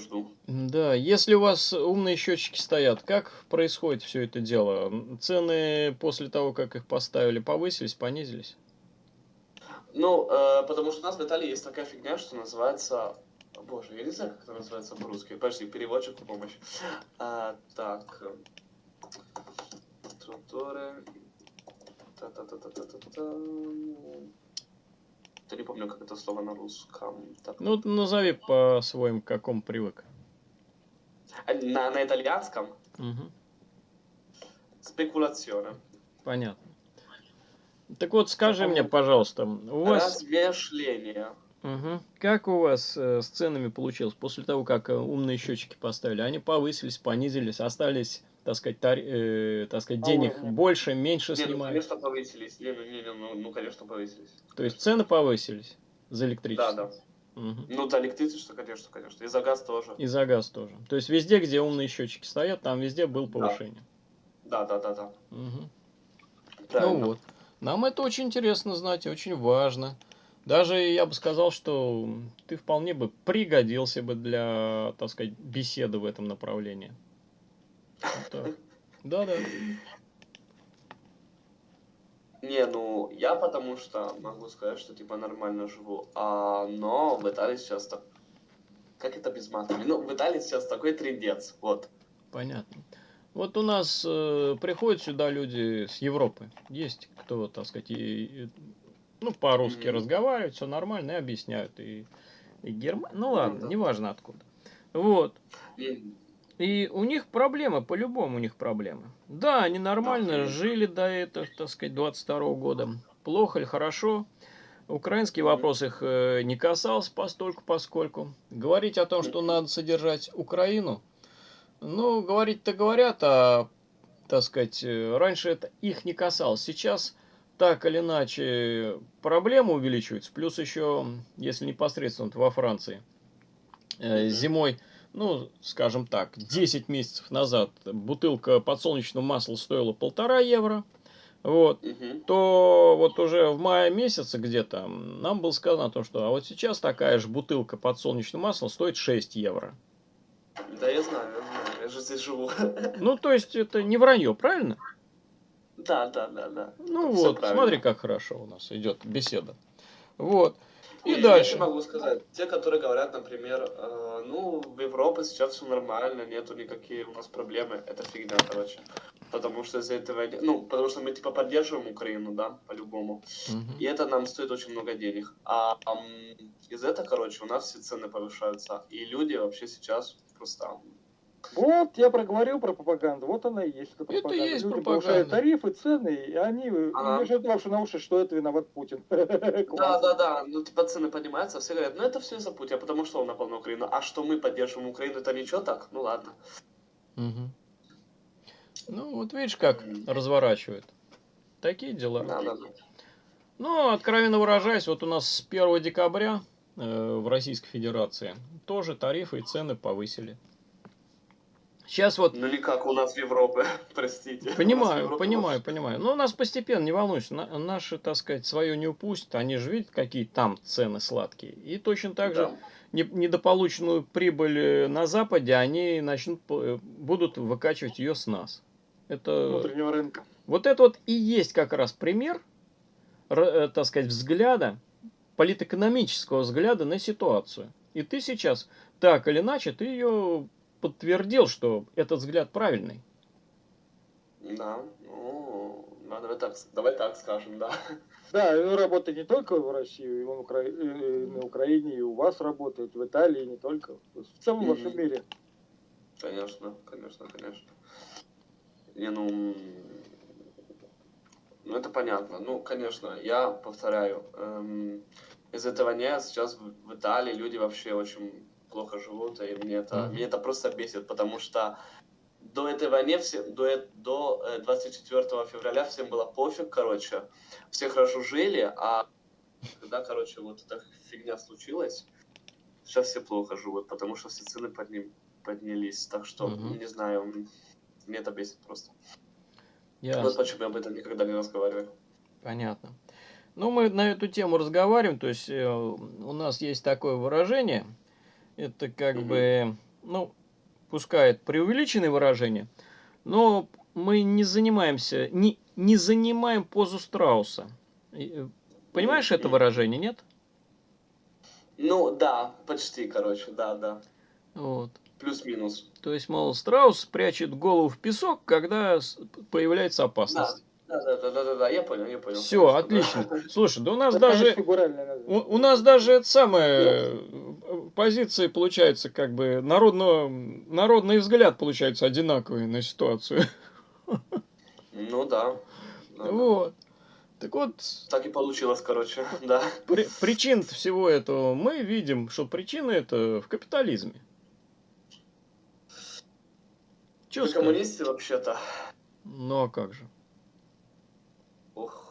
Жду. да, если у вас умные счетчики стоят, как происходит все это дело? Цены после того, как их поставили, повысились, понизились? Ну, э, потому что у нас в Италии есть такая фигня, что называется... О, Боже, я не знаю, как это называется по-русски. Подожди, переводчику помощь. А, так. Структуры. Та-та-та-та-та-та-та. Я не помню, как это слово на русском. Так. Ну, назови по-своему, к какому привык. А, На, на итальянском Мгм, спекуляционе. понятно. Так вот, скажи мне, пожалуйста, у вас... Размышление. Мгм. Как у вас э, с ценами получилось после того, как э, умные счетчики поставили? Они повысились, понизились, остались, так сказать, тари- э, так сказать А денег уровня? больше, меньше Не, ну, снимают? конечно, повысились. Не, ну, не, не, ну, ну, конечно, повысились. То есть цены повысились за Да, электричество? да. Мгм. Ну, за электричество, конечно, конечно. И за газ тоже. И за газ тоже. То есть везде, где умные счетчики стоят, там везде было повышение. Да, да, да, да. Мгм. Правильно. Ну вот. Нам это очень интересно знать, очень важно. Даже я бы сказал, что ты вполне бы пригодился бы для, так сказать, беседы в этом направлении. Да-да. Не, ну, я потому что могу сказать, что, типа, нормально живу. А, но в Италии сейчас так... Как это без матами? Ну, в Италии сейчас такой трендец, вот. Понятно. Вот у нас э, приходят сюда люди с Европы. Есть кто, так сказать, и, и, ну, по-русски Мгм. разговаривают, все нормально, и объясняют. И, и Герма... Ну ладно, да. неважно откуда. Вот. И- И у них проблемы, по-любому у них проблемы. Да, они нормально жили до этого, так сказать, 22 года. Плохо или хорошо. Украинский вопрос их э, не касался постольку, поскольку. Говорить о том, что надо содержать Украину, ну, говорить-то говорят, а, так сказать, э, раньше это их не касалось. Сейчас так или иначе проблемы увеличиваются. Плюс еще, если непосредственно во Франции, э, зимой ну, скажем так, 10 месяцев назад бутылка подсолнечного масла стоила полтора евро, вот, Мгм. то вот уже в мае месяце где-то нам было сказано о том, что а вот сейчас такая же бутылка подсолнечного масла стоит 6 евро. Да, я знаю, я знаю, я же здесь живу. Ну, то есть это не вранье, правильно? Да, да, да, да. Ну Всё вот, смотри, как хорошо у нас идет беседа. Вот. И Я дальше. тебе могу сказать, те, которые говорят, например, э, ну, в Европе сейчас все нормально, нету никакие у нас проблемы, это фигня, короче. Потому что из-за этого, ну, потому что мы, типа, поддерживаем Украину, да, по-любому. Мгм. И это нам стоит очень много денег. А ам, из этого, короче, у нас все цены повышаются. И люди вообще сейчас просто... Вот, я проговорил про пропаганду, вот она и есть. эта Это и пропаганда. есть Люди пропаганда. повышают тарифы, цены, и они Ага. вешают лапшу на уши, что это виноват Путин. Да, да, да, ну, типа, цены поднимаются, все говорят, ну, это все из-за Путина, потому что он напал на Украину. А что мы поддерживаем Украину, это ничего так? Ну, ладно. Ну, вот видишь, как разворачивают. Такие дела. Да, да, да. Ну, откровенно выражаясь, вот у нас с 1 декабря э, в Российской Федерации тоже тарифы и цены повысили. Сейчас вот, Ну, не как у нас в Европе, простите. Понимаю, Европе понимаю, вообще- понимаю. Но у нас постепенно, не волнуйся, на- наши, так сказать, свое не упустят. Они же видят, какие там цены сладкие. И точно так же Да. не- недополученную прибыль э, на Западе они начнут, э, будут выкачивать ее с нас. Это... Внутреннего рынка. Вот это вот и есть как раз пример, э, так сказать, взгляда, политэкономического взгляда на ситуацию. И ты сейчас, так или иначе, ты ее подтвердил, что этот взгляд правильный. Да, ну, да, давай так, давай так скажем, да. Да, работает не только в России, и он Укра- и на Украине, и у вас работает, в Италии, не только. В целом во всем Мгм. мире. Конечно, конечно, конечно. Не, ну, ну это понятно. Ну, конечно, я повторяю, эм, из этого нет. Сейчас в Италии люди вообще очень плохо живут, и мне это, Мгм. мне это просто бесит, потому что до этого не все, до, э- до э, 24 февраля всем было пофиг, короче, все хорошо жили, а когда, короче, вот эта фигня случилась, сейчас все плохо живут, потому что все цены подним, поднялись, так что, Мгм. не знаю, мне это бесит просто. Ясно. Вот почему я об этом никогда не разговариваю. Понятно. Ну, мы на эту тему разговариваем, то есть э, у нас есть такое выражение, Это как Мгм. бы, ну, пускай это преувеличенное выражение, но мы не занимаемся, не, не занимаем позу страуса. Э, Понимаешь это выражение, нет? Ну, да, почти, короче, да, да. Вот. Плюс-минус. То есть, мол, страус прячет голову в песок, когда появляется опасность. Да, да, да, да, да, да, я понял, я понял. Все, конечно, да. отлично. Слушай, да у нас Это, даже у, у нас даже это самое э, позиции получается как бы народного народный взгляд получается одинаковый на ситуацию. Ну да. да. Вот. Так вот, Так и получилось, короче, да. при- причин всего этого мы видим, что причина это в капитализме. Чё Вы коммунисты вообще-то. Ну а как же? Ох.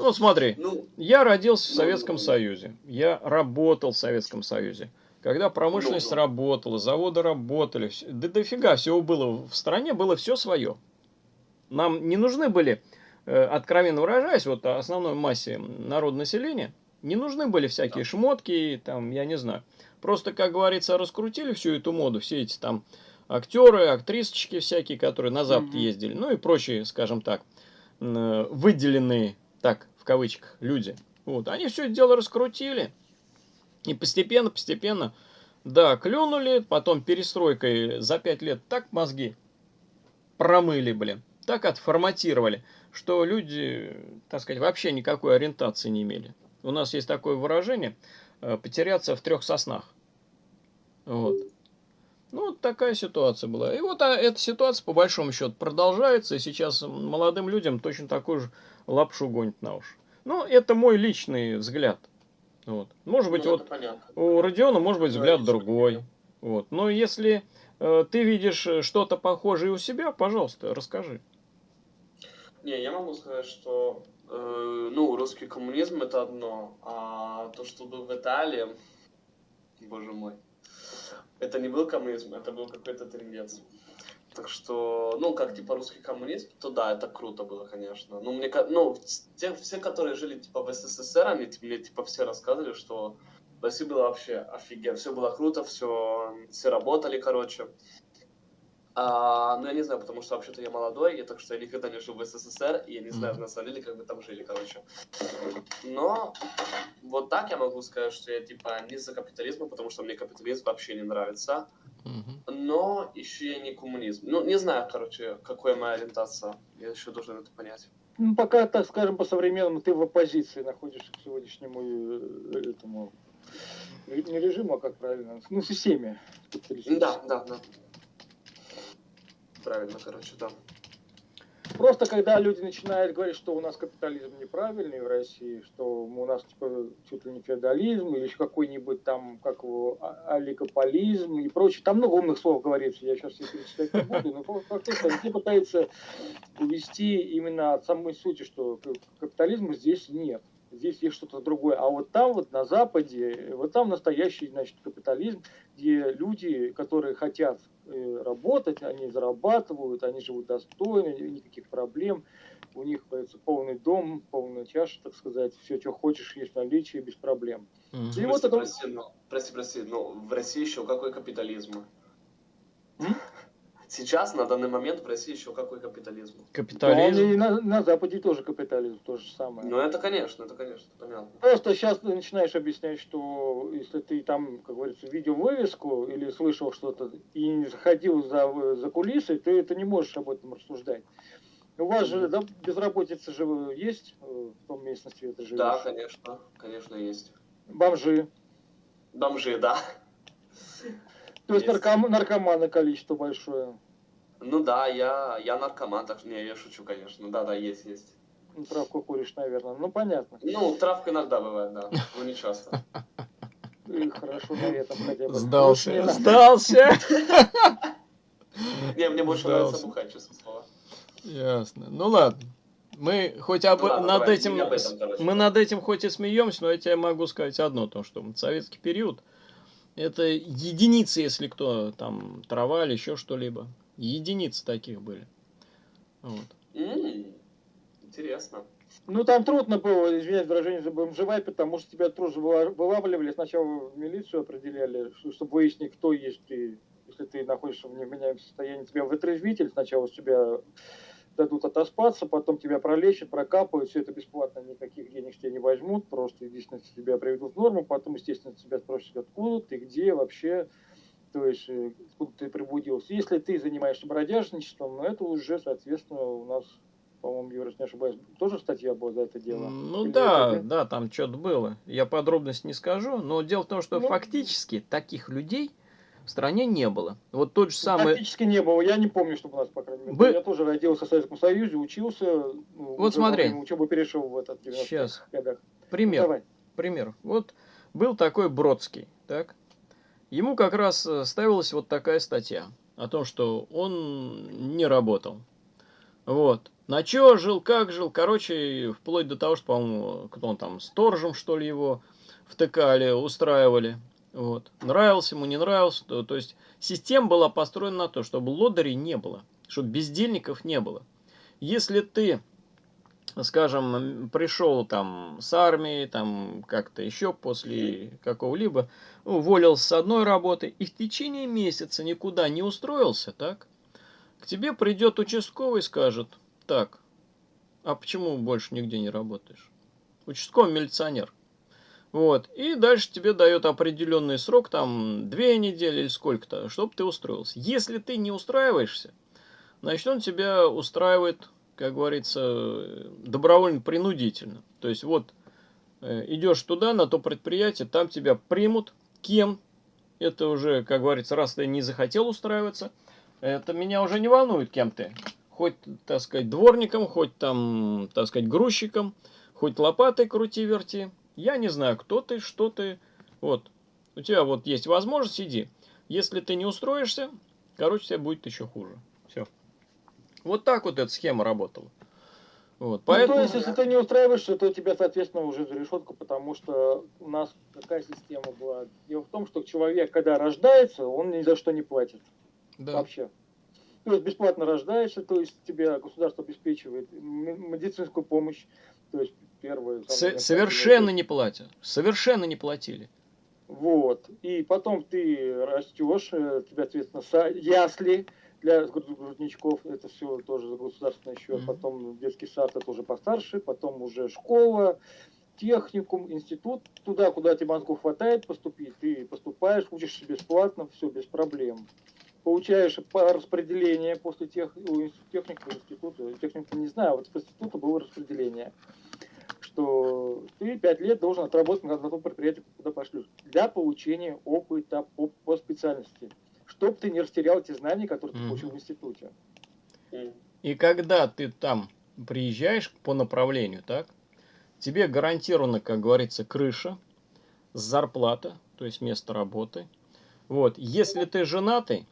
Ну смотри, Ну, я родился в Советском ну. Союзе, я работал в Советском Союзе. Когда промышленность Ну, работала, заводы работали, да дофига всего было в стране, было все свое. Нам не нужны были, э, откровенно выражаясь, вот основной массе народонаселения, не нужны были всякие шмотки, там, я не знаю. Просто, как говорится, раскрутили всю эту моду, все эти там актеры, актрисочки всякие, которые на Запад Мгм. ездили, ну и прочие, скажем так, э, выделенные, так, в кавычках, люди. Вот, они все это дело раскрутили. И постепенно, постепенно, да, клюнули, потом перестройкой за пять лет так мозги промыли, блин, так отформатировали, что люди, так сказать, вообще никакой ориентации не имели. У нас есть такое выражение э, «потеряться в трех соснах». Вот. Ну, вот такая ситуация была. И вот а, эта ситуация, по большому счету, продолжается, и сейчас молодым людям точно такую же лапшу гонит на уши. Ну, это мой личный взгляд. Вот. Может быть, ну, вот понятно. у Родиона может быть взгляд лично другой. Вот. Но если э, ты видишь э, что-то похожее у себя, пожалуйста, расскажи. Не, я могу сказать, что э, ну, русский коммунизм это одно, а то, что был в Италии, боже мой, это не был коммунизм, это был какой-то трендец. Так что, ну, как типа русский коммунизм, то да, это круто было, конечно. Ну, мне, ну, те, все, которые жили типа в СССР, они мне типа все рассказывали, что в России было вообще офигенно, все было круто, все, все работали, короче. А, ну, я не знаю, потому что вообще-то я молодой, и так что я никогда не жил в СССР, и я не знаю, Мгм. на самом деле, как бы там жили, короче. Но вот так я могу сказать, что я типа не за капитализм, потому что мне капитализм вообще не нравится. Но еще я не коммунизм. Ну, не знаю, короче, какая моя ориентация. Я еще должен это понять. Ну, пока, так скажем, по-современному ты в оппозиции находишься к сегодняшнему э, этому не режиму, а как правильно, ну, системе. Да, да, да. Правильно, короче, да. Просто когда люди начинают говорить, что у нас капитализм неправильный в России, что у нас типа чуть ли не феодализм или еще какой-нибудь там, как его, а- олигополизм и прочее. Там много умных слов говорится, я сейчас их перечислять не буду, но факт факт тот, что они пытаются увести именно от самой сути, что капитализма здесь нет. Здесь есть что-то другое. А вот там, вот на Западе, вот там настоящий, значит, капитализм, где люди, которые хотят э, работать, они зарабатывают, они живут достойно, никаких проблем. У них появится полный дом, полная чаша, так сказать, все, что хочешь, есть в наличии, без проблем. Мгм. И вот прости, это- прости, но, прости, прости, но в России еще какой капитализм? М? Сейчас, на данный момент, в России еще какой капитализм? Да, Капитализм. и на, на Западе тоже капитализм, то же самое. Ну, это, конечно, это, конечно, понятно. Просто сейчас ты начинаешь объяснять, что если ты там, как говорится, видел вывеску или слышал что-то и не заходил за, за кулисы, ты, ты не можешь об этом рассуждать. У вас же да, безработица же есть э, в том местности, где ты живешь? Да, конечно, конечно, есть. Бомжи. Бомжи, да. То есть, Есть. нарком- наркоманы количество большое. Ну да, я, я наркоман, так что не, я шучу, конечно. Да, да, есть, есть. Ну, Травку куришь, наверное. Ну, понятно. Ну, травка иногда бывает, да, но не часто. И хорошо на этом хотя бы. Сдался. Сдался. Не, мне больше нравится бухать, честное слово. Ясно. Ну ладно. Мы хоть об, Ну ладно, над давай, этим, об этом, короче. мы над этим хоть и смеемся, но я тебе могу сказать одно, то что советский период это единицы, если кто там трава или еще что-либо. Единицы таких были. Вот. Интересно. Ну, там трудно было, извиняюсь, выражение забомжевать, потому что тебя тоже вылавливали, сначала в милицию определяли, чтобы выяснить, кто есть ты. Если ты находишься в невменяемом состоянии, тебя вытрезвитель, сначала с тебя дадут отоспаться, потом тебя пролечат, прокапают, все это бесплатно, никаких денег тебе не возьмут, просто единственное, тебя приведут в норму, потом, естественно, тебя спросят, откуда ты, где вообще, то есть, э, откуда ты прибудился. Если ты занимаешься бродяжничеством, ну, это уже, соответственно, у нас по-моему, Юра, не ошибаюсь, тоже статья была за это дело? Ну Или да, это... да, там что-то было. Я подробность не скажу, но дело в том, что ну, фактически таких людей в стране не было. Вот тот же ну, самый... Практически не было. Я не помню, чтобы у нас, по крайней мере. Бы... Я тоже родился в Советском Союзе, учился. Ну, вот смотри. Учебу перешел в этот Сейчас. годах. Пример. Ну, давай. Пример. Вот был такой Бродский, так? Ему как раз э, ставилась вот такая статья о том, что он не работал. Вот. На чё жил, как жил, короче, вплоть до того, что, по-моему, кто он там, сторожем, что ли, его втыкали, устраивали. Вот. Нравился ему, не нравился. То, то есть система была построена на то, чтобы лодырей не было, чтобы бездельников не было. Если ты, скажем, пришел там с армии, там как-то еще после какого-либо, уволился с одной работы и в течение месяца никуда не устроился, так? К тебе придет участковый и скажет, так, а почему больше нигде не работаешь? Участковый милиционер. Вот. И дальше тебе дает определенный срок, там, две недели или сколько-то, чтобы ты устроился. Если ты не устраиваешься, значит, он тебя устраивает, как говорится, добровольно-принудительно. То есть, вот, э, идешь туда, на то предприятие, там тебя примут, кем, это уже, как говорится, раз ты не захотел устраиваться, это меня уже не волнует, кем ты. Хоть, так сказать, дворником, хоть там, так сказать, грузчиком, хоть лопатой крути-верти. Я не знаю, кто ты, что ты. Вот. У тебя вот есть возможность, иди. Если ты не устроишься, короче, тебе будет еще хуже. Все. Вот так вот эта схема работала. Вот, поэтому... Ну, то есть, если ты не устраиваешься, то тебя, соответственно, уже за решетку, потому что у нас какая система была? Дело в том, что человек, когда рождается, он ни за что не платит. Да. Вообще. То есть бесплатно рождаешься, то есть тебе государство обеспечивает медицинскую помощь, то есть первое... С совершенно не платят. Совершенно не платили. Вот. И потом ты растешь, э, тебя, соответственно, ясли для грудничков, это все тоже за государственный счет. Mm-hmm. Потом детский сад, это уже постарше, потом уже школа, техникум, институт. Туда, куда тебе мозгов хватает поступить, ты поступаешь, учишься бесплатно, все без проблем получаешь по распределению после тех, техника, института, техника не знаю, вот в институте было распределение что ты пять лет должен отработать на том предприятии, куда пошлют, для получения опыта по, по специальности, чтобы ты не растерял эти знания, которые ты получил в институте. И когда ты там приезжаешь по направлению, так, тебе гарантирована, как говорится, крыша, зарплата, то есть место работы. Вот, если ты женатый,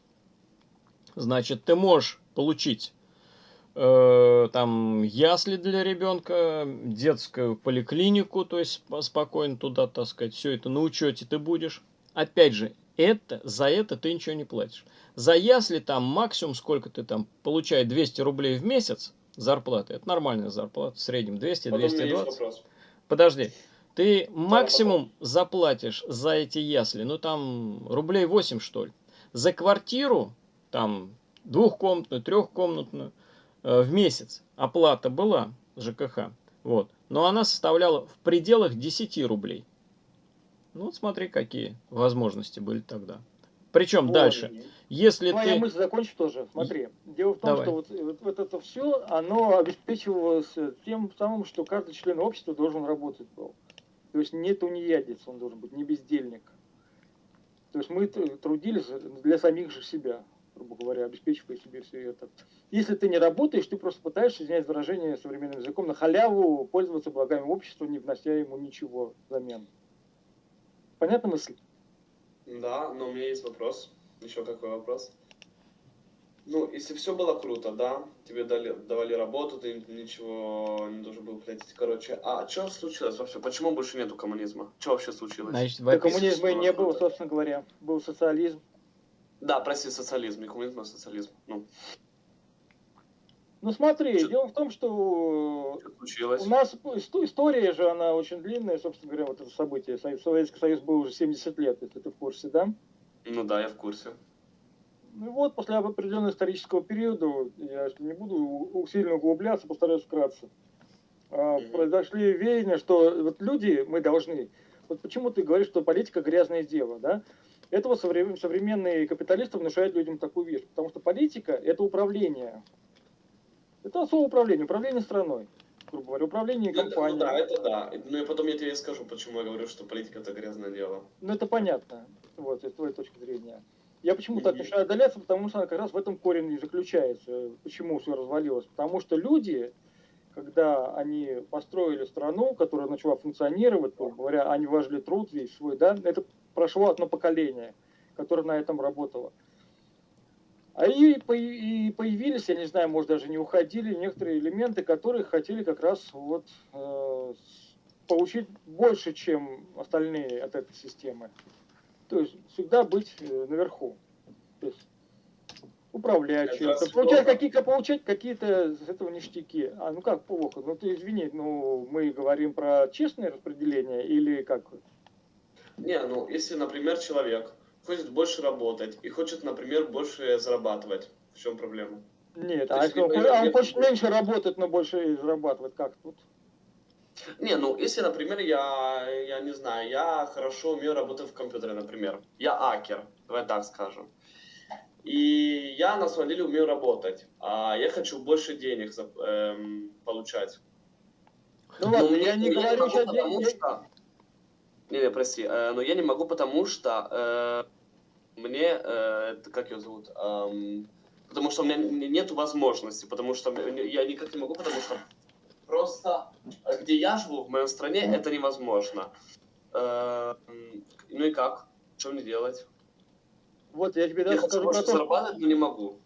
значит, ты можешь получить Э, там ясли для ребенка, детскую поликлинику, то есть спокойно туда, так сказать, все это на учете ты будешь. Опять же, это, за это ты ничего не платишь. За ясли там максимум, сколько ты там получаешь, 200 рублей в месяц зарплаты. Это нормальная зарплата, в среднем 200-220. Подожди, ты максимум заплатишь за эти ясли, ну там рублей 8 что ли. За квартиру, там двухкомнатную, трехкомнатную, в месяц оплата была ЖКХ, вот, но она составляла в пределах 10 рублей. Ну, вот смотри, какие возможности были тогда. Причем Ой, дальше, если Твоя ты... мысль закончу тоже. Смотри, дело в том, Давай. что вот, вот, вот это все, оно обеспечивалось тем самым, что каждый член общества должен работать был. То есть не тунеядец он должен быть, не бездельник. То есть мы трудились для самих же себя грубо говоря, обеспечивая себе все это. Если ты не работаешь, ты просто пытаешься, извиняюсь выражение современным языком, на халяву пользоваться благами общества, не внося ему ничего взамен. Понятна мысль? Да, но у меня есть вопрос. Еще какой вопрос? Ну, если все было круто, да, тебе дали, давали работу, ты ничего не должен был платить. Короче, а что случилось вообще? Почему больше нету коммунизма? Что вообще случилось? Значит, да коммунизма не было, собственно говоря. Был социализм. Да, прости, социализм, не коммунизм, а социализм. Ну. Ну смотри, Что? дело в том, что случилось? у нас история же, она очень длинная, собственно говоря, вот это событие. Советский Союз был уже 70 лет, если ты в курсе, да? Ну да, я в курсе. Ну вот после определенного исторического периода, я не буду сильно углубляться, постараюсь вкратце, mm-hmm. произошли веяния, что вот люди, мы должны, вот почему ты говоришь, что политика грязное дело, да? Этого современные капиталисты внушают людям такую вещь, потому что политика – это управление. Это особое управление, управление страной, грубо говоря, управление ну, компанией. Ну, да, это да. Ну и потом я тебе скажу, почему я говорю, что политика – это грязное дело. Ну это понятно, вот, с твоей точки зрения. Я почему так решаю отдаляться, потому что как раз в этом корень и заключается, почему все развалилось. Потому что люди, когда они построили страну, которая начала функционировать, говоря, они вложили труд весь свой, да, это прошло одно поколение, которое на этом работало. А и, и появились, я не знаю, может даже не уходили, некоторые элементы, которые хотели как раз вот э, получить больше, чем остальные от этой системы. То есть всегда быть э, наверху. То есть управлять чем-то, получать какие-то, получать какие-то с этого ништяки. А ну как плохо? Ну ты извини, ну мы говорим про честное распределение или как? Не, ну если, например, человек хочет больше работать и хочет, например, больше зарабатывать, в чем проблема? Нет, а если он, он хочет меньше работать, но больше зарабатывать, как тут? Не, ну, если, например, я, я не знаю, я хорошо умею работать в компьютере, например. Я акер, давай так скажем. И я на самом деле умею работать. А я хочу больше денег эм, получать. Ну ладно, я не говорю сейчас потому что... Не, прости, э, но я не могу, потому что э, мне, э, как ее зовут, э, потому что у меня нет возможности, потому что я никак не могу, потому что Просто э, где я живу, в моей стране, это невозможно. Э, ну и как? Что мне делать? Вот я тебе даже я скажу про то, зарабатывать, но не могу.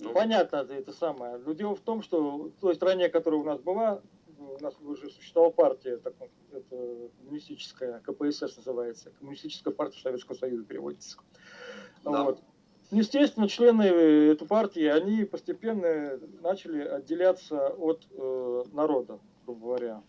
Ну. Понятно, это самое. Но дело в том, что в той стране, которая у нас была, у нас уже существовала партия, так, это коммунистическая, КПСС называется, Коммунистическая партия Советского Союза переводится. Да. Вот. Естественно, члены этой партии, они постепенно начали отделяться от э, народа, грубо говоря.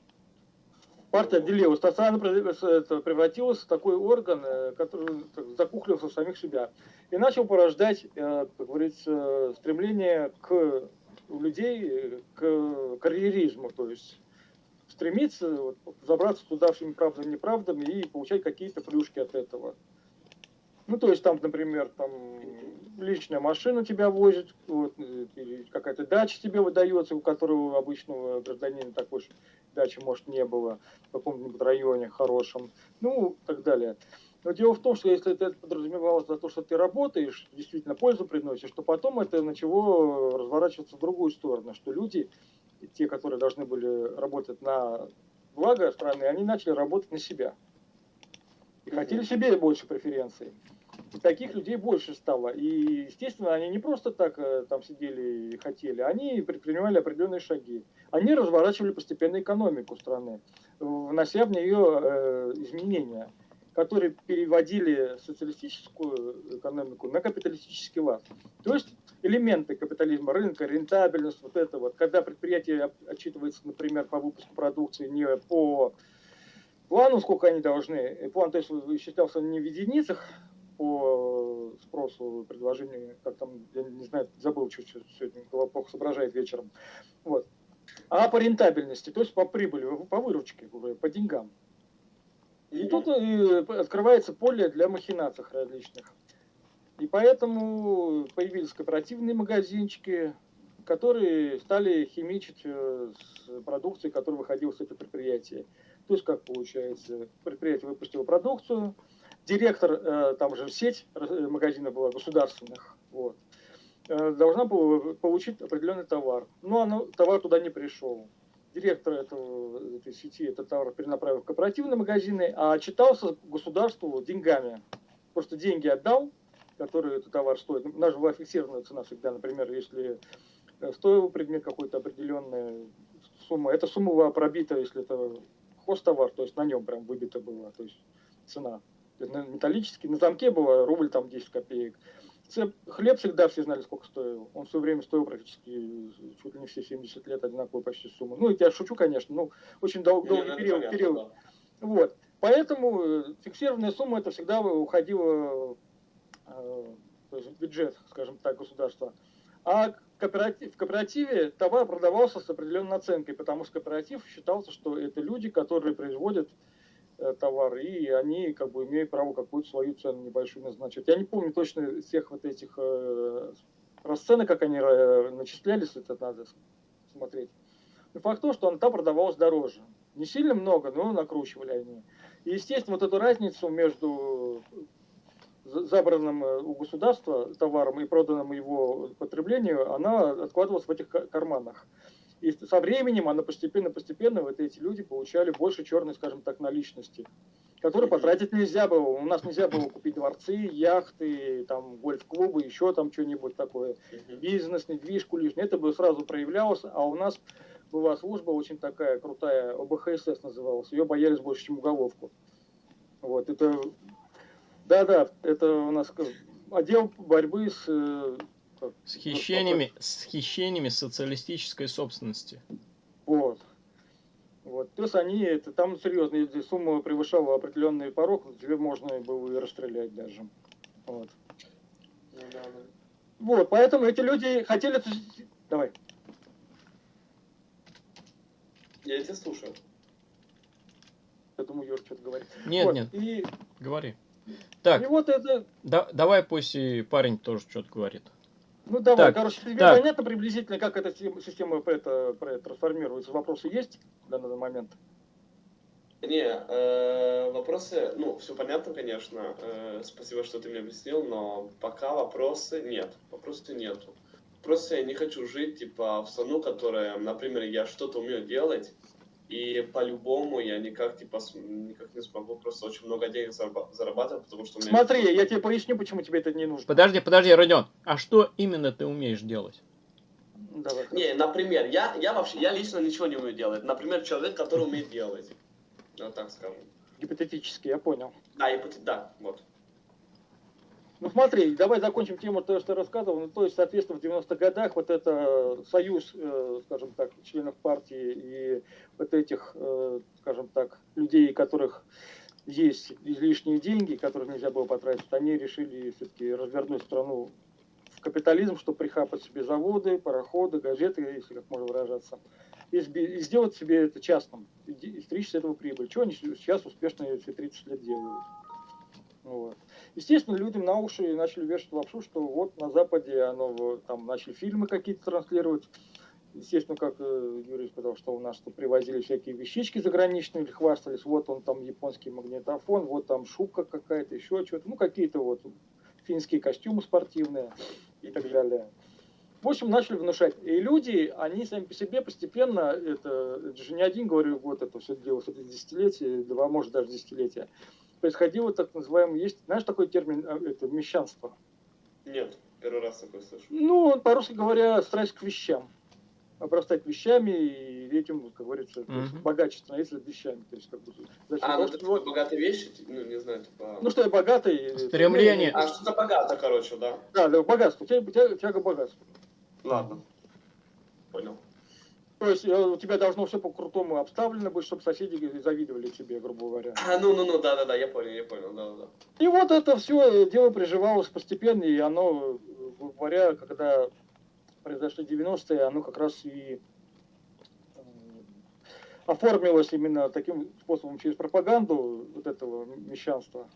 Партия отделилась, она превратилась в такой орган, э, который закухлился в самих себя. И начал порождать, э, как говорится, стремление к у людей к карьеризму, то есть стремиться вот, забраться туда всеми правдами неправдами и получать какие-то плюшки от этого. Ну, то есть там, например, там личная машина тебя возит, вот, какая-то дача тебе выдается, у которого обычного гражданина такой дачи, может, не было в каком-нибудь районе хорошем, ну, так далее. Но дело в том, что если это подразумевалось за то, что ты работаешь, действительно пользу приносишь, то потом это начало разворачиваться в другую сторону, что люди, те, которые должны были работать на благо страны, они начали работать на себя. И хотели себе больше преференций таких людей больше стало. И, естественно, они не просто так э, там сидели и хотели, они предпринимали определенные шаги. Они разворачивали постепенно экономику страны, внося в нее э, изменения, которые переводили социалистическую экономику на капиталистический лад. То есть элементы капитализма, рынка, рентабельность, вот это вот, когда предприятие отчитывается, например, по выпуску продукции не по плану, сколько они должны, план, то есть считался не в единицах, по спросу, предложению, как там, я не знаю, забыл чуть-чуть, сегодня плохо соображает вечером. Вот. А по рентабельности, то есть по прибыли, по выручке, по деньгам. И тут э, открывается поле для махинаций различных. И поэтому появились кооперативные магазинчики, которые стали химичить э, с продукцией, которая выходила с этого предприятия. То есть, как получается, предприятие выпустило продукцию, директор, э, там же сеть магазинов была государственных, вот, должна была получить определенный товар. Но она, товар туда не пришел. Директор этого, этой сети этот товар перенаправил в кооперативные магазины, а отчитался государству деньгами. Просто деньги отдал, которые этот товар стоит. У нас же была фиксированная цена всегда, например, если стоил предмет какой-то определенная сумма. Эта сумма была пробита, если это хостовар, то есть на нем прям выбита была, то есть цена металлический, на замке было рубль там 10 копеек. Хлеб всегда все знали, сколько стоил. Он все время стоил практически чуть ли не все 70 лет одинаковую почти сумму. Ну, я шучу, конечно, ну, очень дол- долгий ну, период. Понятно, период. Да. Вот. Поэтому э, фиксированная сумма это всегда уходила э, в бюджет, скажем так, государства. А кооператив, в кооперативе товар продавался с определенной наценкой, потому что кооператив считался, что это люди, которые производят э, товар, и они как бы имеют право какую-то свою цену небольшую назначить. Я не помню точно всех вот этих э, расценок, как они э, начислялись, это надо смотреть. Но факт то, что она там продавалась дороже. Не сильно много, но накручивали они. И, естественно, вот эту разницу между забранным у государства товаром и проданным его потреблению, она откладывалась в этих карманах. И со временем она постепенно-постепенно, вот эти люди получали больше черной, скажем так, наличности, которые потратить нельзя было. У нас нельзя было купить дворцы, яхты, там, гольф-клубы, еще там что-нибудь такое. Бизнес, недвижку лишнюю. Это бы сразу проявлялось, а у нас была служба очень такая крутая, ОБХСС называлась. Ее боялись больше, чем уголовку. Вот, это да-да, это у нас отдел борьбы с... Э, с хищениями, с хищениями социалистической собственности. Вот. Вот. Есть они, это, там серьезно, если сумма превышала определенный порог, тебе можно было и расстрелять даже. Вот. Ну, да, да. Вот, поэтому эти люди хотели... Давай. Я тебя слушаю. Я думаю, Юр что-то говорит. Нет, вот. нет. И... Говори. Так, и вот это... да, давай пусть и парень тоже что-то говорит. Ну давай, так, короче, тебе так. понятно приблизительно, как эта система это, это трансформируется? Вопросы есть на данный момент? Не, э, вопросы, ну, все понятно, конечно. Э, спасибо, что ты мне объяснил, но пока вопросы нет. Вопросов нету. Просто я не хочу жить, типа, в страну, которая, например, я что-то умею делать, и по-любому я никак, типа, никак не смогу просто очень много денег зарабатывать, потому что у меня... Смотри, я тебе поясню, почему тебе это не нужно. Подожди, подожди, Родион, а что именно ты умеешь делать? Давай. Не, например, я, я вообще, я лично ничего не умею делать. Например, человек, который умеет делать. Вот так скажем. Гипотетически, я понял. Да, гипотет... да, вот. Ну смотри, давай закончим тему того, что я рассказывал. Ну, то есть, соответственно, в 90-х годах вот это союз, э, скажем так, членов партии и вот этих, э, скажем так, людей, у которых есть излишние деньги, которых нельзя было потратить, они решили все-таки развернуть страну в капитализм, чтобы прихапать себе заводы, пароходы, газеты, если как можно выражаться, и, сделать себе это частным, и стричь с этого прибыль. Чего они сейчас успешно все 30 лет делают. Вот. Естественно, людям на уши начали вешать лапшу, что вот на Западе оно, там начали фильмы какие-то транслировать. Естественно, как э, Юрий сказал, что у нас тут привозили всякие вещички заграничные, или хвастались, вот он там японский магнитофон, вот там шубка какая-то, еще что-то, ну какие-то вот финские костюмы спортивные и так далее. В общем, начали внушать. И люди, они сами по себе постепенно, это, это же не один, говорю, вот это все делалось, это десятилетие, два, может даже десятилетия, происходило так называемое, есть, знаешь такой термин, э, это мещанство? Нет, первый раз такой слышу. Ну, по-русски говоря, страсть к вещам. Обрастать вещами и этим, как говорится, mm-hmm. богаче становиться вещами. То есть, как бы, а, ну, это вот... богатые вещи, ну, не знаю, типа... Ну, что я богатый... Стремление. А, что-то богато, короче, да. Да, да, богатство, тяга, тяга богатства. Ладно. То есть э, у тебя должно все по-крутому обставлено быть, чтобы соседи завидовали тебе, грубо говоря. А, ну, ну, ну, да, да, да, я понял, я понял, да, да. И вот это все дело приживалось постепенно, и оно, грубо говоря, когда произошли 90-е, оно как раз и э, оформилось именно таким способом через пропаганду вот этого мещанства.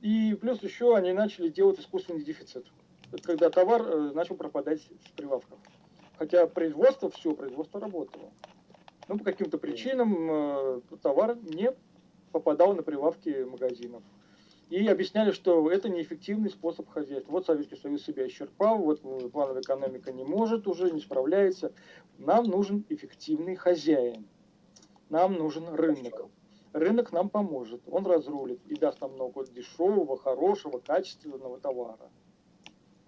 И плюс еще они начали делать искусственный дефицит. Это когда товар э, начал пропадать с прилавков. Хотя производство, все, производство работало. Но по каким-то причинам э, товар не попадал на прилавки магазинов. И объясняли, что это неэффективный способ хозяйства. Вот Советский Союз себя исчерпал, вот плановая экономика не может уже, не справляется. Нам нужен эффективный хозяин. Нам нужен рынок. Рынок нам поможет, он разрулит и даст нам много дешевого, хорошего, качественного товара.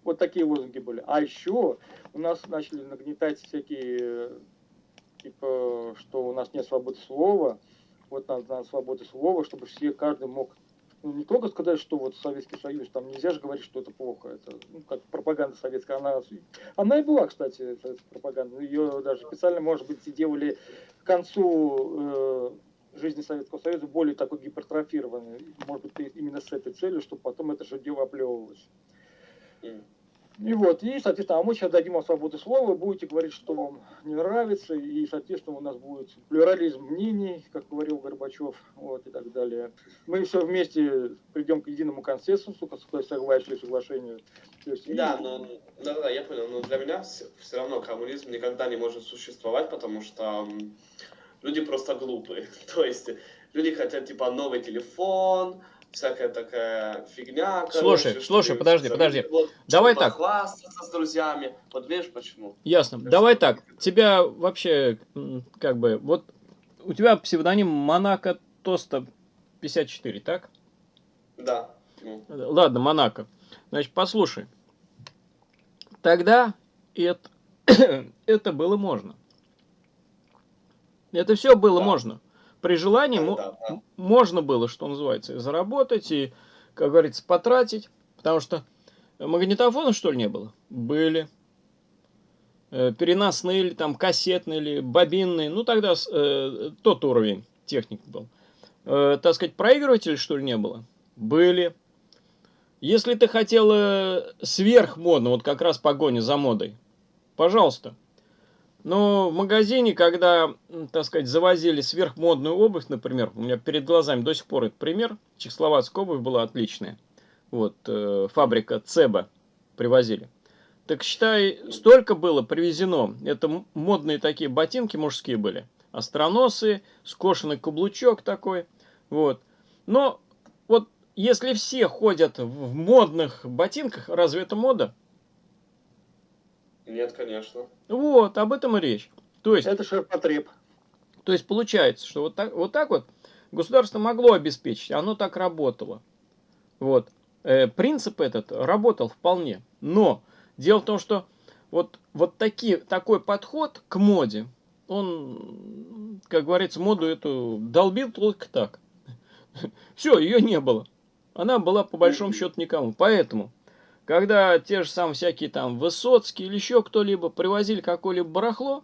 Вот такие лозунги были. А еще у нас начали нагнетать всякие, типа, что у нас нет свободы слова. Вот надо, надо свободы слова, чтобы все, каждый мог ну, не только сказать, что вот Советский Союз, там нельзя же говорить, что это плохо. Это ну, как пропаганда советская. Она, она и была, кстати, советская пропаганда. Ее даже специально, может быть, делали к концу э, жизни Советского Союза более такой гипертрофированной. Может быть, именно с этой целью, чтобы потом это же дело оплевывалось. И вот, и, соответственно, а мы сейчас дадим вам свободу слова, будете говорить, что вам не нравится, и, соответственно, у нас будет плюрализм мнений, как говорил Горбачев, вот, и так далее. Мы все вместе придем к единому консенсусу, к согласию, соглашению. То есть, да, но, да, да, я понял, но для меня все, все равно коммунизм никогда не может существовать, потому что люди просто глупые. То есть, люди хотят, типа, новый телефон, всякая такая фигня. Слушай, короче, слушай, подожди, подожди. Вот, Давай так. Хвастаться с друзьями. Вот видишь почему? Ясно. Так Давай так. Тебя вообще, как бы, вот у тебя псевдоним Монако Тоста 54, так? Да. Ладно, Монако. Значит, послушай. Тогда это, это было можно. Это все было да. можно. При желании да, да. можно было, что называется, заработать и, как говорится, потратить. Потому что магнитофона, что ли, не было? Были. Э, переносные или там кассетные или бобинные. Ну, тогда э, тот уровень техники был. Э, так сказать, проигрывателей, что ли, не было? Были. Если ты хотел сверхмодно, вот как раз погоня за модой, пожалуйста, но в магазине, когда, так сказать, завозили сверхмодную обувь, например, у меня перед глазами до сих пор этот пример, чехословацкая обувь была отличная. Вот, э, фабрика Цеба привозили. Так считай, столько было привезено. Это модные такие ботинки мужские были. Остроносые, скошенный каблучок такой. Вот. Но вот если все ходят в модных ботинках, разве это мода? Нет, конечно. Вот, об этом и речь. То есть, это ширпотреб. То есть получается, что вот так, вот так вот государство могло обеспечить, оно так работало. Вот. Э, принцип этот работал вполне. Но дело в том, что вот, вот таки, такой подход к моде, он, как говорится, моду эту долбил только так. Все, ее не было. Она была по большому счету никому. Поэтому когда те же самые всякие там Высоцкие или еще кто-либо привозили какое-либо барахло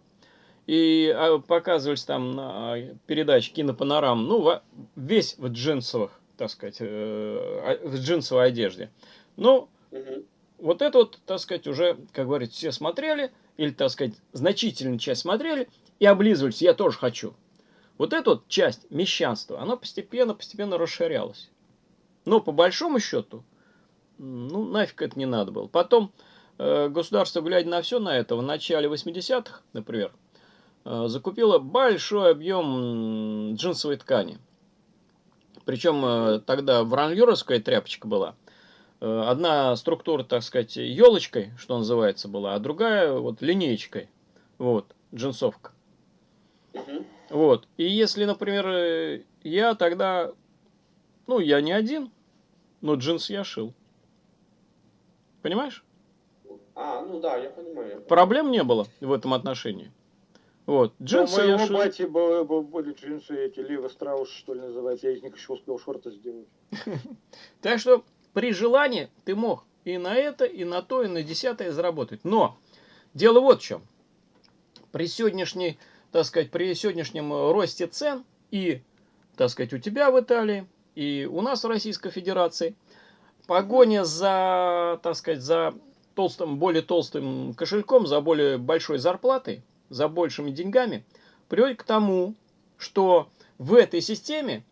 и а, показывались там на передаче кинопанорам, ну, весь в джинсовых, так сказать, э, в джинсовой одежде. Ну, угу. вот это вот, так сказать, уже, как говорится, все смотрели, или, так сказать, значительную часть смотрели и облизывались, я тоже хочу. Вот эта вот часть мещанства, она постепенно-постепенно расширялась. Но по большому счету, ну, нафиг это не надо было. Потом э, государство, глядя на все на это, в начале 80-х, например, э, закупило большой объем джинсовой ткани. Причем э, тогда враньюровская тряпочка была. Э, одна структура, так сказать, елочкой, что называется, была, а другая вот линеечкой. Вот, джинсовка. Вот. И если, например, э, я тогда, ну, я не один, но джинс я шил. Понимаешь? А, ну да, я понимаю. Проблем не было в этом отношении. Вот. Джинсы у моего бати были, были джинсы эти, Лева Страус, что ли, называется. Я из них еще успел шорты сделать. Так что при желании ты мог и на это, и на то, и на десятое заработать. Но дело вот в чем. При сегодняшней, так сказать, при сегодняшнем росте цен и, так сказать, у тебя в Италии, и у нас в Российской Федерации – погоня за, так сказать, за толстым, более толстым кошельком, за более большой зарплатой, за большими деньгами, приводит к тому, что в этой системе,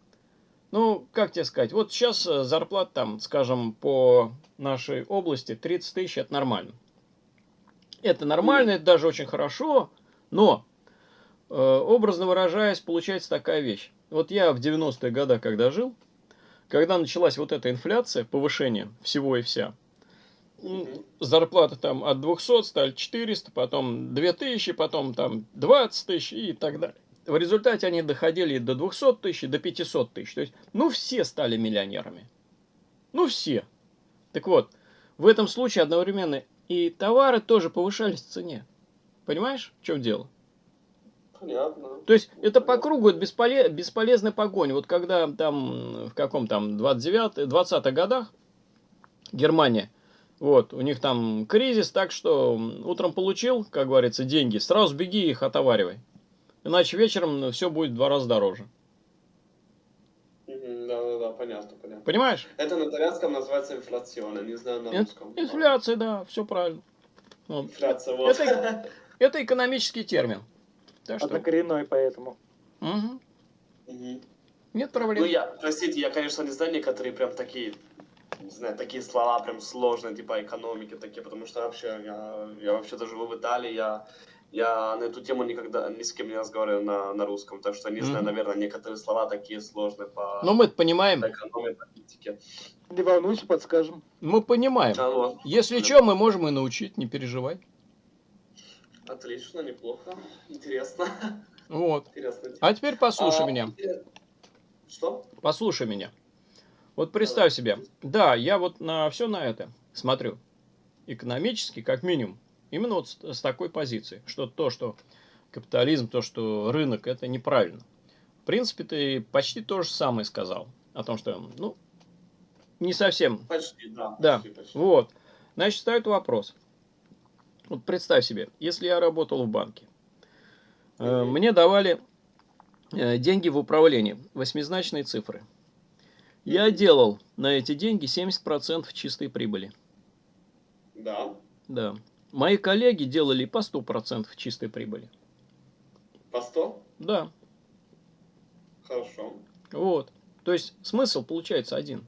ну, как тебе сказать, вот сейчас э, зарплата там, скажем, по нашей области 30 тысяч, это нормально. Это нормально, это даже очень хорошо, но, э, образно выражаясь, получается такая вещь. Вот я в 90-е годы, когда жил, когда началась вот эта инфляция, повышение всего и вся, зарплаты там от 200 стали 400, потом 2000, потом там 20 тысяч и так далее. В результате они доходили до 200 тысяч, до 500 тысяч. То есть, ну, все стали миллионерами. Ну, все. Так вот, в этом случае одновременно и товары тоже повышались в цене. Понимаешь, в чем дело? Понятно. То есть это по кругу это бесполе- бесполезная погонь. Вот когда там в каком там 29 20 годах Германия, вот, у них там кризис, так что утром получил, как говорится, деньги, сразу беги их отоваривай. Иначе вечером все будет в два раза дороже. Да-да-да, понятно, понятно. Понимаешь? Это на итальянском называется инфляциона, не знаю на русском. Инфляция, да, все правильно. Вот. Инфляция, вот. Это- Это экономический термин. Так что, Однокоренной поэтому. мгм, Мгм. нет Ну, проблем. я, простите, я, конечно, не знаю некоторые прям такие, не знаю, такие слова прям сложные, типа экономики такие, потому что вообще, я, я вообще-то живу в Италии, я, я на эту тему никогда ни с кем не разговариваю на, на русском, так что не знаю, Мгм. наверное, некоторые слова такие сложные по, Но мы понимаем, по экономии, политике. Не волнуйся, подскажем. мы понимаем. А, вот. Если что, мы можем и научить, не переживай. Отлично, неплохо, интересно. Вот. интересно. А теперь послушай А, меня. Что? Послушай меня. Вот представь себе, да, я вот на все на это смотрю. Экономически, как минимум. Именно вот с, с такой позиции. Что то, что капитализм, то, что рынок, это неправильно. В принципе, ты почти то же самое сказал. О том, что, ну, не совсем Почти, да. Да. Почти, почти. Вот. Значит, встает вопрос. Вот представь себе, если я работал в банке, э, Мгм. мне давали э, деньги в управлении, восьмизначные цифры. Я делал на эти деньги 70% чистой прибыли. Да. Да. Мои коллеги делали по 100% чистой прибыли. По 100? Да. Хорошо. Вот. То есть смысл получается один.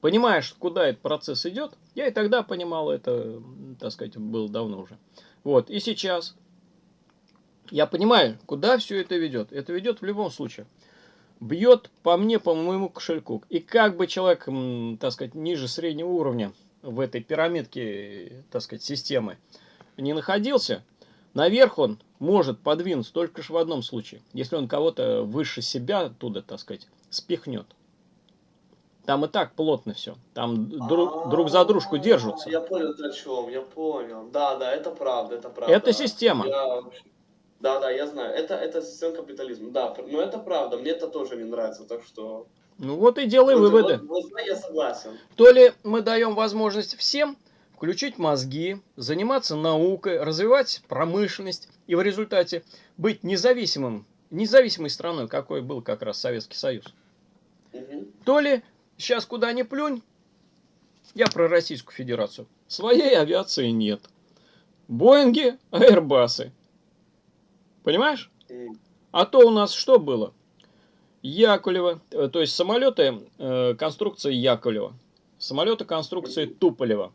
Понимаешь, куда этот процесс идет, я и тогда понимал это, так сказать, было давно уже. Вот. И сейчас я понимаю, куда все это ведет. Это ведет в любом случае. Бьет по мне, по моему кошельку. И как бы человек, так сказать, ниже среднего уровня в этой пирамидке, так сказать, системы не находился, наверх он может подвинуться только ж в одном случае. Если он кого-то выше себя оттуда, так сказать, спихнет. Там и так плотно все. Там друг, друг за дружку держатся. А, Я понял, о чем, я понял. Да, да, это правда, это правда. Это система. Я Да, да, я знаю. Это, это система капитализма. Да, но это правда. Мне это тоже не нравится, так что... Ну вот и делай Вот- выводы. Вот, вот, я согласен. То ли мы даем возможность всем включить мозги, заниматься наукой, развивать промышленность и в результате быть независимым, независимой страной, какой был как раз Советский Союз. Мгм. То ли сейчас куда ни плюнь, я про Российскую Федерацию, своей авиации нет. Боинги, аэрбасы. Понимаешь? А то у нас что было? Яковлева, э, то есть самолеты э, конструкции Яковлева, самолеты конструкции Туполева,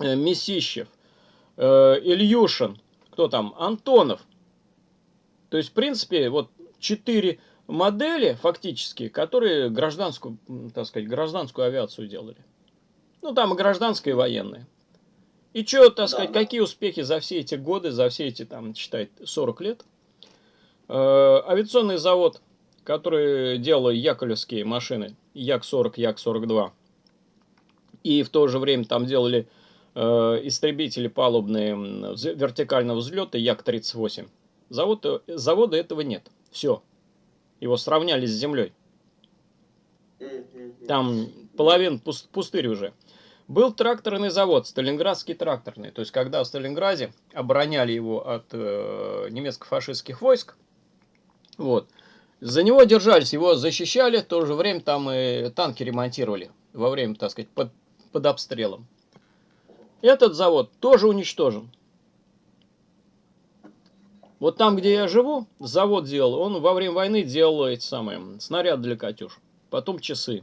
э, Месищев, э, Ильюшин, кто там, Антонов. То есть, в принципе, вот четыре модели фактически, которые гражданскую, так сказать, гражданскую авиацию делали. Ну, там и гражданская, и военная. И что, так сказать, да. какие успехи за все эти годы, за все эти, там, считай, 40 лет? Э, авиационный завод, который делал яковлевские машины, Як-40, Як-42, и в то же время там делали э, истребители палубные вертикального взлета Як-38. Завод, э, завода этого нет. Все. Его сравняли с землей. Там половин пус- пустырь уже. Был тракторный завод, Сталинградский тракторный. То есть, когда в Сталинграде обороняли его от э, немецко-фашистских войск, вот, за него держались, его защищали, в то же время там и танки ремонтировали во время, так сказать, под, под обстрелом. Этот завод тоже уничтожен. Вот там, где я живу, завод делал, он во время войны делал эти самые снаряды для «Катюш». Потом часы.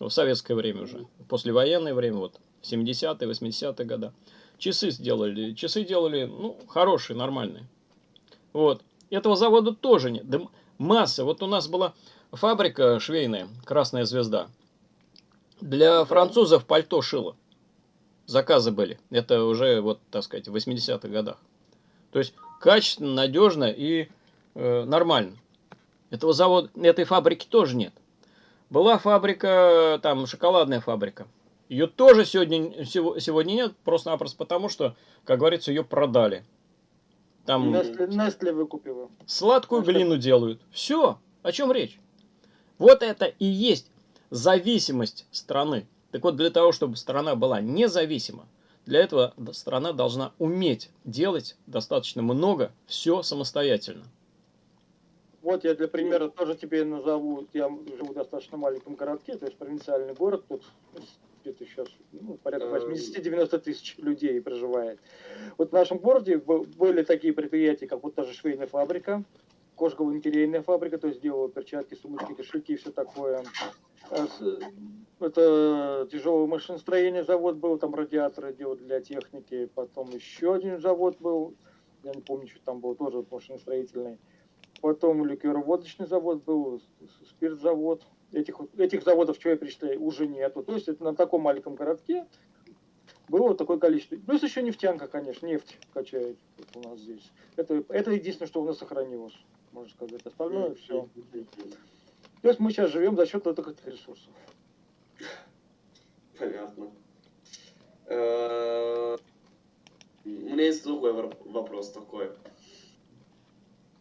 В советское время уже. Послевоенное время, вот, 70-е, 80-е годы. Часы сделали. Часы делали, ну, хорошие, нормальные. Вот. Этого завода тоже нет. Да масса. Вот у нас была фабрика швейная, Красная Звезда. Для французов пальто шила. Заказы были. Это уже, вот, так сказать, в 80-х годах. То есть, качественно, надежно и э, нормально. Этого завода, этой фабрики тоже нет. Была фабрика, там, шоколадная фабрика. Ее тоже сегодня, сего- сегодня нет, просто-напросто потому, что, как говорится, ее продали. Там Nestle, Nestle выкупила. сладкую что- глину делают. Все. О чем речь? Вот это и есть зависимость страны. Так вот, для того, чтобы страна была независима, для этого страна должна уметь делать достаточно много, все самостоятельно. Вот я для примера тоже тебе назову, я живу в достаточно маленьком городке, то есть провинциальный город, тут где-то сейчас ну, порядка Эм. 80-90 тысяч людей проживает. Вот в нашем городе были такие предприятия, как вот та же швейная фабрика, кожгово-интерейная фабрика, то есть делала перчатки, сумочки, кошельки и все такое. С- Это тяжелое машиностроение завод был, там радиаторы делали для техники, потом еще один завод был, я не помню, что там был, тоже машиностроительный. Потом ликероводочный завод был, спиртзавод. Этих, этих заводов, что я перечисляю, уже нету. То есть это на таком маленьком городке было вот такое количество. Плюс еще нефтянка, конечно, нефть качает вот у нас здесь. Это, это единственное, что у нас сохранилось, можно сказать. Остальное все. То есть мы сейчас живем за счет этих ресурсов. Понятно. Э, У меня есть другой вопрос такой.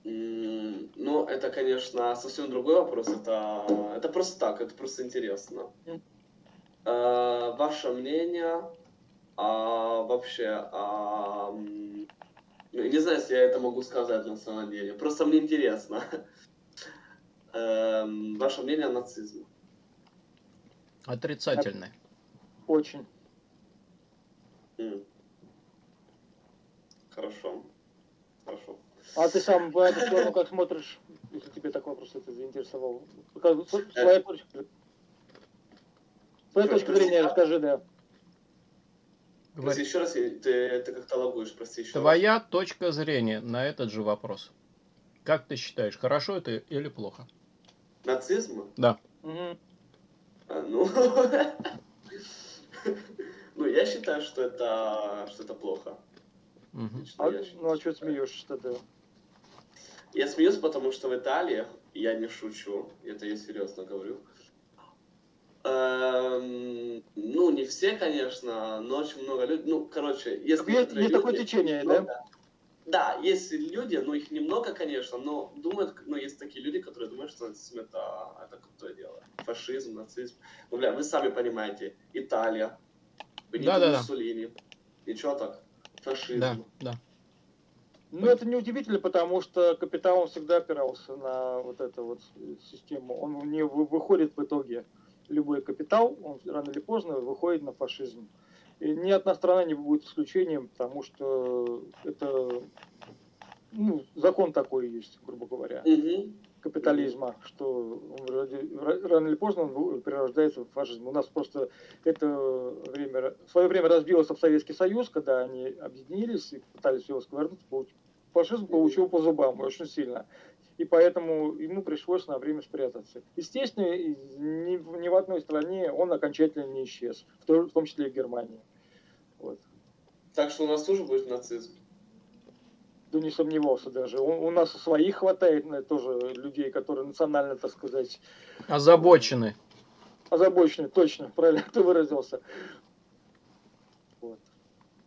Ну, это, конечно, совсем другой вопрос. Это, это просто так, это просто интересно. Э, Ваше мнение а, вообще, а, ну, не знаю, если я это могу сказать на самом деле. Просто мне интересно. Эм, Ваше мнение о нацизме. Отрицательное. Очень. Хорошо. Хорошо. А ты сам в эту сторону как смотришь, если тебе так вопрос это заинтересовал? Как- с- Своя точка Своя точка зрения прости, расскажи, да. Прости, Говори. еще раз, я- ты, ты как-то лагуешь, прости еще раз. Твоя точка зрения на этот же вопрос. Как ты считаешь, хорошо это или плохо? Нацизм? Да. А, ну... ну, я считаю, что это, что это плохо. Мгм. Лично А, я считаю. ну а что смеешься тогда? Я смеюсь, потому что в Италии, я не шучу, это я серьезно говорю, эм, ну, не все, конечно, но очень много людей, ну, короче, есть, Есть, есть такое течение, много- да? Да, есть люди, но их немного, конечно, но думают, ну, есть такие люди, которые думают, что нацизм это, это крутое дело. Фашизм, нацизм. Ну, бля, вы сами понимаете, Италия, Бенито Да-да-да. Муссолини, ничего так, фашизм. Да, да. Ну, это неудивительно, потому что капитал он всегда опирался на вот эту вот систему. Он не вы- выходит в итоге. Любой капитал, он рано или поздно выходит на фашизм. И ни одна страна не будет исключением, потому что это ну, закон такой есть, грубо говоря, Мгм. капитализма, что он рано или поздно он перерождается в фашизм. У нас просто это время, в свое время разбился в Советский Союз, когда они объединились и пытались его сковырнуть, получ- фашизм получил по зубам очень сильно. И поэтому ему пришлось на время спрятаться. Естественно, ни, в- ни в одной стране он окончательно не исчез, в том числе и в Германии. Вот. Так что у нас тоже будет нацизм. Да не сомневался даже. У, у нас своих хватает на тоже людей, которые национально, так сказать, Озабочены. озабочены, точно, правильно ты выразился. Вот.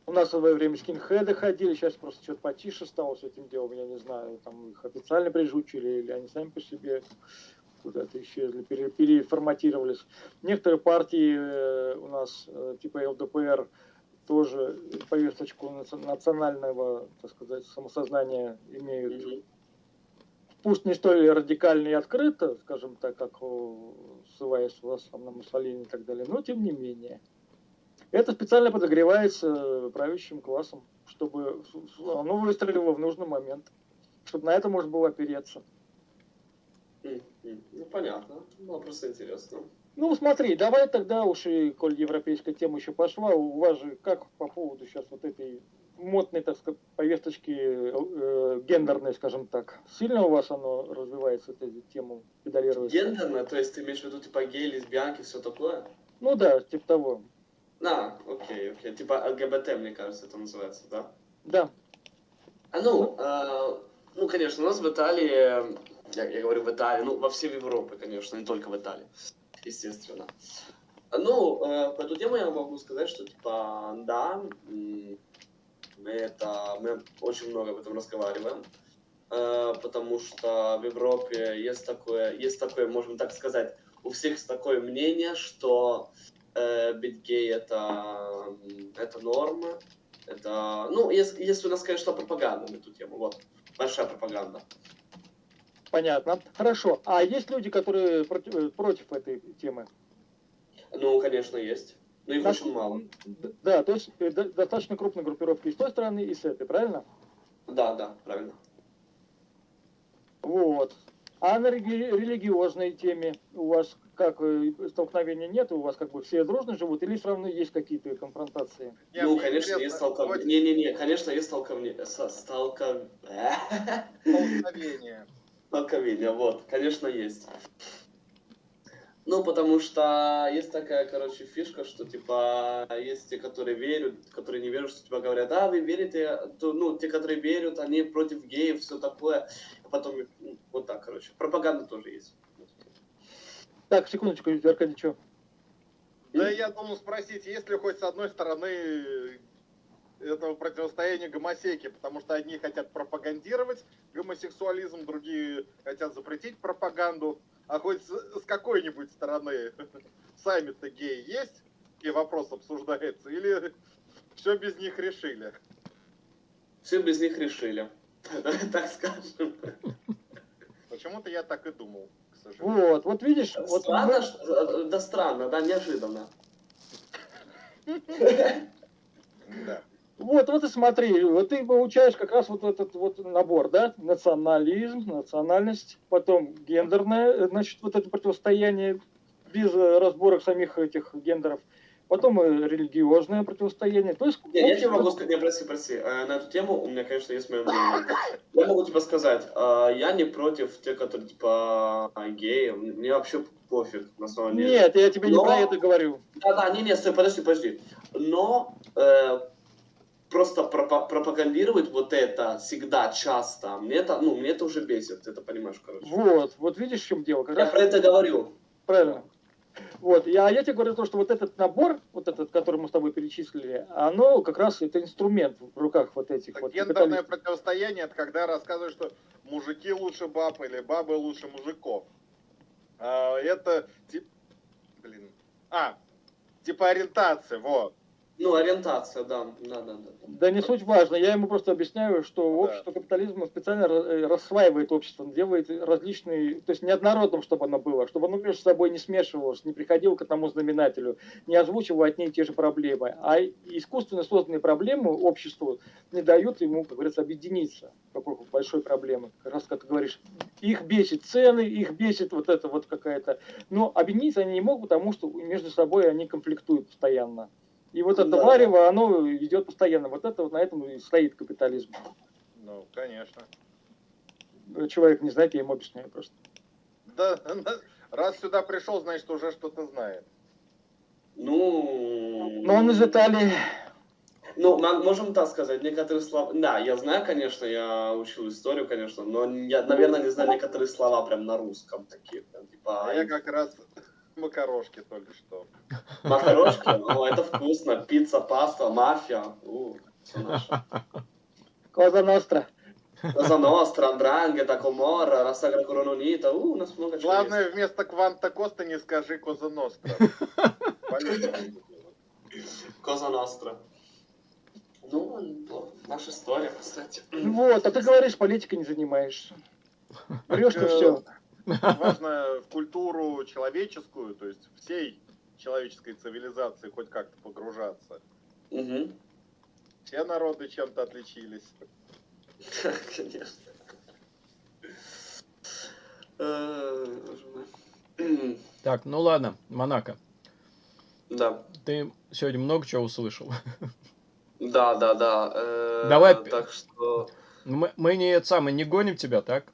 У нас в свое время скинхеды ходили, сейчас просто что-то потише стало с этим делом, я не знаю, там их официально прижучили, или они сами по себе куда-то исчезли, пере- переформатировались. Некоторые партии э, у нас, э, типа ЛДПР, тоже повесточку наци- национального, так сказать, самосознания имеют пусть не столь радикально и открыто, скажем так, как ссылаясь там на Муссолини и так далее, но тем не менее. Это специально подогревается правящим классом, чтобы оно выстрелило в нужный момент, чтобы на это можно было опереться. М, м. Ну, понятно. Ну, просто интересно. Ну, смотри, давай тогда уж и, коль европейская тема еще пошла, у вас же как по поводу сейчас вот этой модной, так сказать, повесточки э, гендерной, скажем так, сильно у вас оно развивается, эта тема педалируется? Гендерно, то есть ты имеешь в виду типа гей, лесбиянки, все такое? Ну да, типа того. А, окей, окей. Типа ЛГБТ, мне кажется, это называется, да? Да. А ну, э, ну, конечно, у нас в Италии, я, я говорю в Италии, ну, во всей Европе, конечно, не только в Италии, естественно. Ну, э, по эту тему я могу сказать, что, типа, да, Мы, это, мы очень много об этом разговариваем, э, потому что в Европе есть такое, есть такое, можем так сказать, у всех такое мнение, что э, быть гей это, это норма, это, ну, если, если у нас, конечно, пропаганда на эту тему, вот, большая пропаганда. Понятно. Хорошо. А есть люди, которые против, э, против этой темы? Ну, конечно, есть. Но их очень мало. Да, то есть э, до- достаточно крупная группировка и с той стороны, и с этой, правильно? Да, да, правильно. Вот. А на религиозной теме у вас как э, столкновения нет? У вас как бы все дружно живут или все равно есть какие-то конфронтации? Не, ну, конечно, интересно, есть столкновение. хоть Не-не-не, конечно, есть столкновение. со- Столкновение, вот, конечно, есть. Ну, потому что есть такая, короче, фишка, что, типа, есть те, которые верят, которые не верят, что, типа, говорят, да, вы верите, то, ну, те, которые верят, они против геев, все такое. А потом, ну, вот так, короче. Пропаганда тоже есть. Так, секундочку, Аркадий, что? Да я думал спросить, есть ли хоть с одной стороны этого противостояния гомосеки, потому что одни хотят пропагандировать гомосексуализм, другие хотят запретить пропаганду, а хоть с, какой-нибудь стороны сами-то геи есть, и вопрос обсуждается, или все без них решили? Все без них решили. Так скажем. Почему-то я так и думал, к сожалению. Вот, вот видишь, вот Странно, что- да странно, да, неожиданно. Да. Вот, вот и смотри, вот ты получаешь как раз вот этот вот набор, да, национализм, национальность, потом гендерное, э, значит, вот это противостояние без э, разборок самих этих гендеров, потом э, религиозное противостояние, то есть... Не, я тебе могу сказать, не, прости, прости, на эту тему у меня, конечно, есть мое мнение. Я могу тебе сказать, я не против тех, которые, типа, геи, мне вообще пофиг, на самом деле. Нет, я тебе не Но- про это говорю. Да-да, не-не, стой, подожди, подожди. Но э, просто пропа- пропагандировать вот это всегда, часто, мне это, ну, мне это уже бесит, ты это понимаешь, короче. Вот, вот видишь, в чем дело. Как Я раз про это говорю. Правильно. Вот, я, я тебе говорю то, что вот этот набор, вот этот, который мы с тобой перечислили, оно как раз это инструмент в руках вот этих Так вот гендерное противостояние это когда рассказывают, что мужики лучше баб или бабы лучше мужиков. А, это тип... Блин. А, типа ориентация, вот. Ну, ориентация, да, да-да-да. Да не суть важно, я ему просто объясняю, что Да. общество капитализма специально э, рассваивает общество, делает различные, то есть неоднородным, чтобы оно было, чтобы оно между собой не смешивалось, не приходило к одному знаменателю, не озвучивало одни и те же проблемы, а искусственно созданные проблемы обществу не дают ему, как говорится, объединиться вокруг большой проблемы. Как раз, как ты говоришь, их бесит цены, их бесит вот это вот какая-то... Но объединиться они не могут, потому что между собой они конфликтуют постоянно. И вот это Да. варево, оно идет постоянно. Вот это вот на этом и стоит капитализм. Ну, конечно. Человек не знает, я ему объясняю просто. Да, раз сюда пришел, значит уже что-то знает. Ну... Но он из Италии. Ну, мо- можем так сказать, некоторые слова... Да, я знаю, конечно, я учил историю, конечно, но я, наверное, не знаю некоторые слова прям на русском такие. Прям, типа, А я как раз макарошки только что. макарошки, ну, это вкусно. Пицца, паста, мафия. У, наше. Коза Ностра. Cosa nostra, Андранге, Комора, Рассагра Корононита. У, у нас много чего есть. Главное, вместо Кванта Коста не скажи Коза Ностра. Коза Ностра. Ну, наша история, кстати. Вот, а ты говоришь, политикой не занимаешься. Врешь ты э, все. Важно в культуру человеческую, то есть всей человеческой цивилизации хоть как-то погружаться. Угу. Все народы чем-то отличились. Конечно. Э. Так, ну ладно, Монако, Да, ты сегодня много чего услышал. да, да, да. э, Давай. Так что... Мы, мы не это самое, не гоним тебя, так?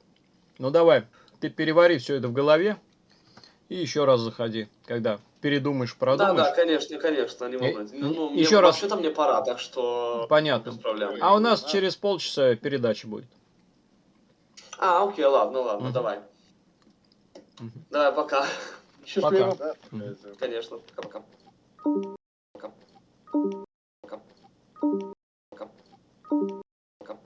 Ну давай, ты перевари все это в голове и еще раз заходи, когда передумаешь, Да, продумаешь. да, конечно, конечно, не волнуйтесь. Ну, ну, мне- Еще раз. Вообще-то мне пора, так что... Понятно. А у нас Да. через полчаса передача будет. А, окей, ладно, ладно, Мгм. давай. Мгм. Давай, пока. Счастливо. Да? Мгм. Конечно, пока-пока. Пока. Пока. Пока. Пока.